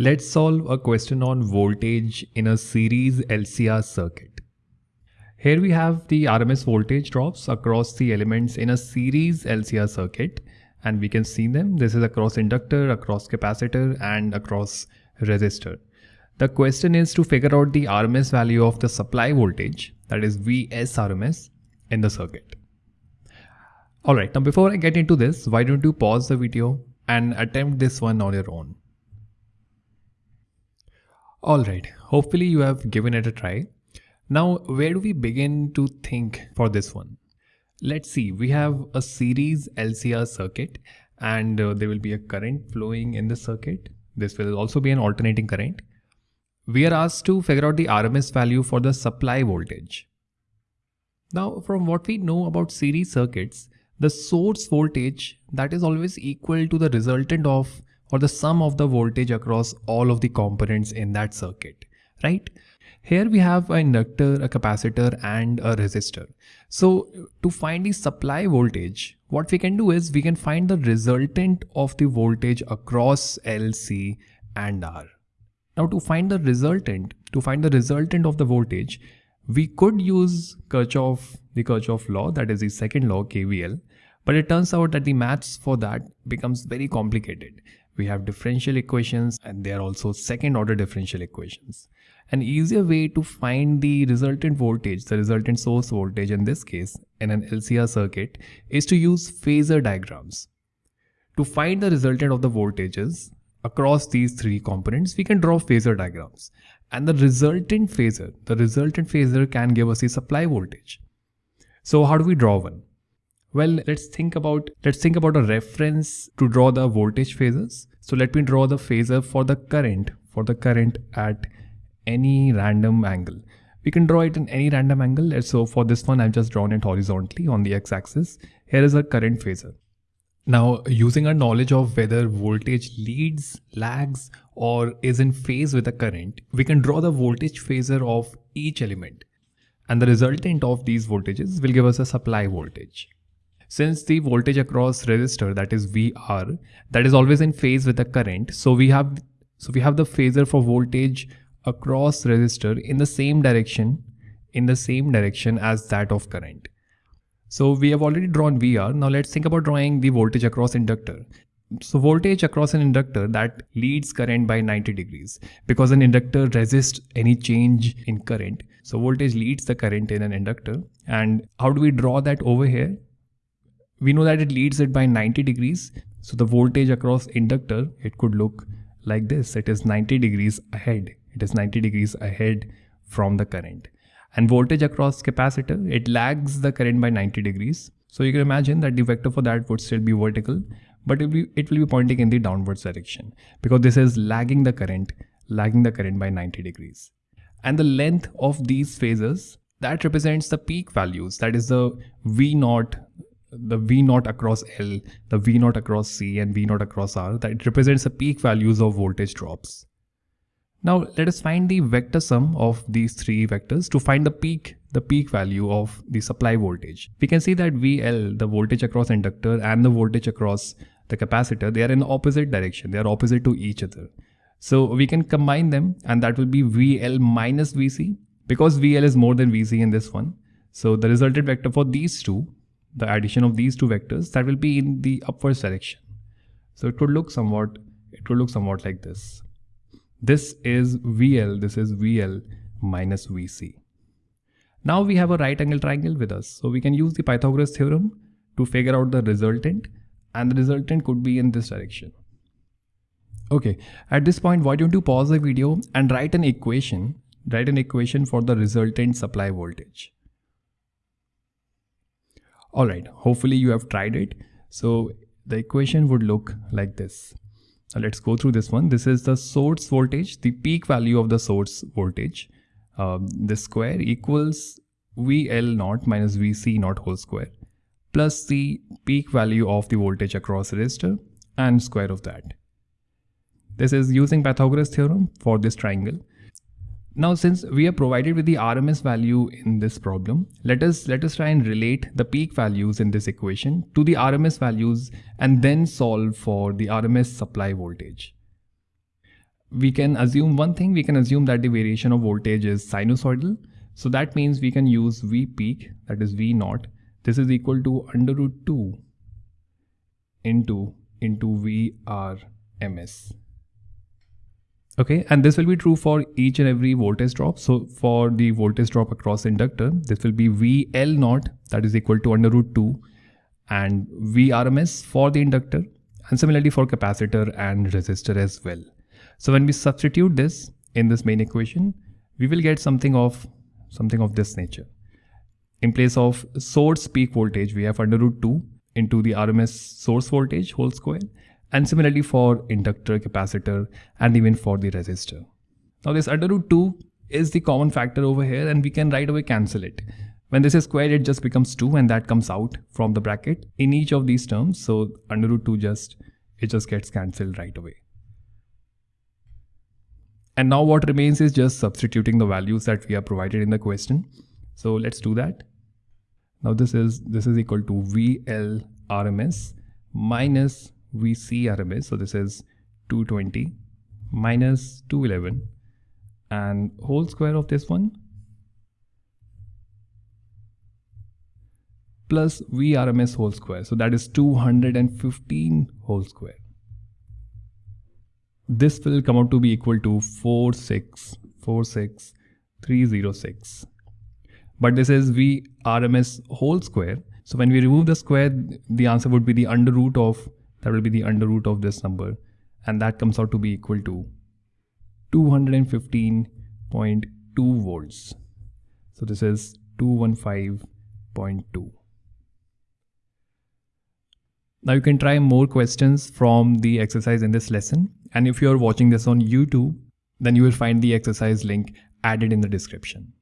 Let's solve a question on voltage in a series LCR circuit. Here we have the RMS voltage drops across the elements in a series LCR circuit and we can see them. This is across inductor, across capacitor and across resistor. The question is to figure out the RMS value of the supply voltage that is Vs RMS in the circuit. Alright, now before I get into this, why don't you pause the video and attempt this one on your own. Alright, hopefully you have given it a try. Now, where do we begin to think for this one? Let's see, we have a series LCR circuit and uh, there will be a current flowing in the circuit. This will also be an alternating current. We are asked to figure out the RMS value for the supply voltage. Now, from what we know about series circuits, the source voltage that is always equal to the resultant of or the sum of the voltage across all of the components in that circuit, right? Here we have an inductor, a capacitor and a resistor. So to find the supply voltage, what we can do is we can find the resultant of the voltage across L, C and R. Now to find the resultant, to find the resultant of the voltage, we could use Kirchhoff, the Kirchhoff law, that is the second law KVL, but it turns out that the maths for that becomes very complicated we have differential equations and they are also second order differential equations. An easier way to find the resultant voltage, the resultant source voltage in this case in an LCR circuit is to use phasor diagrams. To find the resultant of the voltages across these three components, we can draw phasor diagrams. And the resultant phasor, the resultant phasor can give us the supply voltage. So how do we draw one? Well, let's think about let's think about a reference to draw the voltage phasors. So let me draw the phasor for the current for the current at any random angle. We can draw it in any random angle. So for this one, I've just drawn it horizontally on the x-axis. Here is a current phasor. Now, using our knowledge of whether voltage leads, lags, or is in phase with the current, we can draw the voltage phasor of each element. And the resultant of these voltages will give us a supply voltage. Since the voltage across resistor that is VR that is always in phase with the current so we have so we have the phasor for voltage across resistor in the same direction in the same direction as that of current. So we have already drawn VR. Now let's think about drawing the voltage across inductor. So voltage across an inductor that leads current by 90 degrees because an inductor resists any change in current. So voltage leads the current in an inductor. And how do we draw that over here? We know that it leads it by 90 degrees. So the voltage across inductor, it could look like this. It is 90 degrees ahead. It is 90 degrees ahead from the current. And voltage across capacitor, it lags the current by 90 degrees. So you can imagine that the vector for that would still be vertical, but it will be, it will be pointing in the downwards direction because this is lagging the current, lagging the current by 90 degrees. And the length of these phasors that represents the peak values, that is the V naught the V naught across L, the V naught across C and V naught across R that represents the peak values of voltage drops. Now let us find the vector sum of these three vectors to find the peak, the peak value of the supply voltage. We can see that VL, the voltage across inductor and the voltage across the capacitor, they are in the opposite direction. They are opposite to each other. So we can combine them and that will be VL minus VC because VL is more than VC in this one. So the resulted vector for these two the addition of these two vectors that will be in the upwards direction. So it could look somewhat, it could look somewhat like this. This is VL, this is VL minus VC. Now we have a right angle triangle with us. So we can use the Pythagoras theorem to figure out the resultant and the resultant could be in this direction. Okay, at this point, why don't you pause the video and write an equation, write an equation for the resultant supply voltage. All right, hopefully you have tried it. So the equation would look like this. Now let's go through this one. This is the source voltage, the peak value of the source voltage. Uh, this square equals VL naught minus VC naught whole square plus the peak value of the voltage across resistor and square of that. This is using Pythagoras theorem for this triangle. Now, since we are provided with the RMS value in this problem, let us, let us try and relate the peak values in this equation to the RMS values and then solve for the RMS supply voltage. we can assume one thing, we can assume that the variation of voltage is sinusoidal. So that means we can use V peak, that is V naught. This is equal to under root 2 into, into VRMS. Okay, and this will be true for each and every voltage drop. So for the voltage drop across inductor, this will be VL naught, that is equal to under root 2 and VRMS for the inductor and similarly for capacitor and resistor as well. So when we substitute this in this main equation, we will get something of something of this nature. In place of source peak voltage, we have under root 2 into the RMS source voltage whole square and similarly for inductor, capacitor and even for the resistor. Now this under root 2 is the common factor over here and we can right away cancel it. When this is squared, it just becomes 2 and that comes out from the bracket in each of these terms. So under root 2 just, it just gets cancelled right away. And now what remains is just substituting the values that we are provided in the question. So let's do that. Now this is this is equal to VL RMS minus VC RMS. So this is 220 minus 211 and whole square of this one plus VRMS whole square. So that is 215 whole square. This will come out to be equal to 4646306. But this is VRMS whole square. So when we remove the square, the answer would be the under root of, that will be the under root of this number. And that comes out to be equal to 215.2 volts. So this is 215.2. Now you can try more questions from the exercise in this lesson. And if you're watching this on YouTube, then you will find the exercise link added in the description.